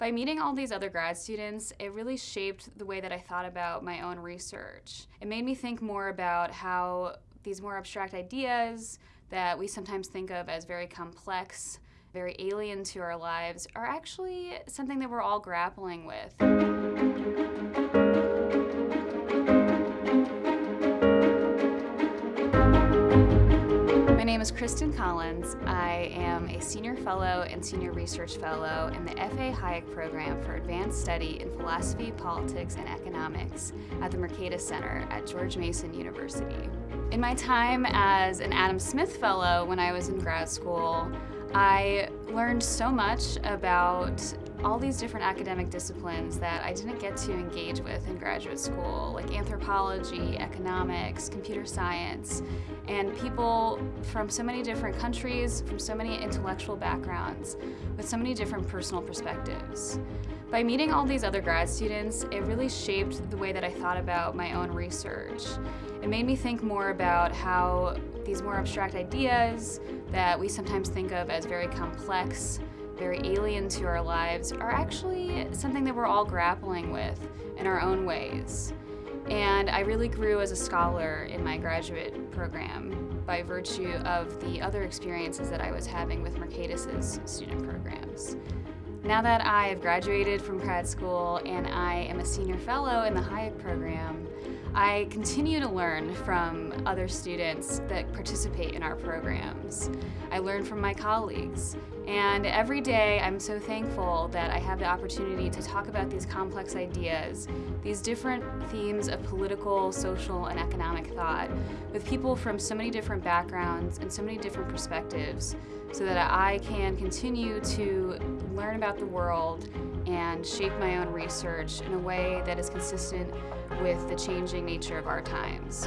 By meeting all these other grad students, it really shaped the way that I thought about my own research. It made me think more about how these more abstract ideas that we sometimes think of as very complex, very alien to our lives, are actually something that we're all grappling with. Name is Kristen Collins. I am a Senior Fellow and Senior Research Fellow in the F.A. Hayek Program for Advanced Study in Philosophy, Politics, and Economics at the Mercatus Center at George Mason University. In my time as an Adam Smith Fellow when I was in grad school, I learned so much about all these different academic disciplines that I didn't get to engage with in graduate school, like anthropology, economics, computer science, and people from so many different countries, from so many intellectual backgrounds, with so many different personal perspectives. By meeting all these other grad students, it really shaped the way that I thought about my own research. It made me think more about how these more abstract ideas that we sometimes think of as very complex very alien to our lives are actually something that we're all grappling with in our own ways. And I really grew as a scholar in my graduate program by virtue of the other experiences that I was having with Mercatus's student programs. Now that I have graduated from grad school and I am a senior fellow in the Hayek program, I continue to learn from other students that participate in our programs. I learn from my colleagues. And every day I'm so thankful that I have the opportunity to talk about these complex ideas, these different themes of political, social, and economic thought with people from so many different backgrounds and so many different perspectives so that I can continue to learn about about the world and shape my own research in a way that is consistent with the changing nature of our times.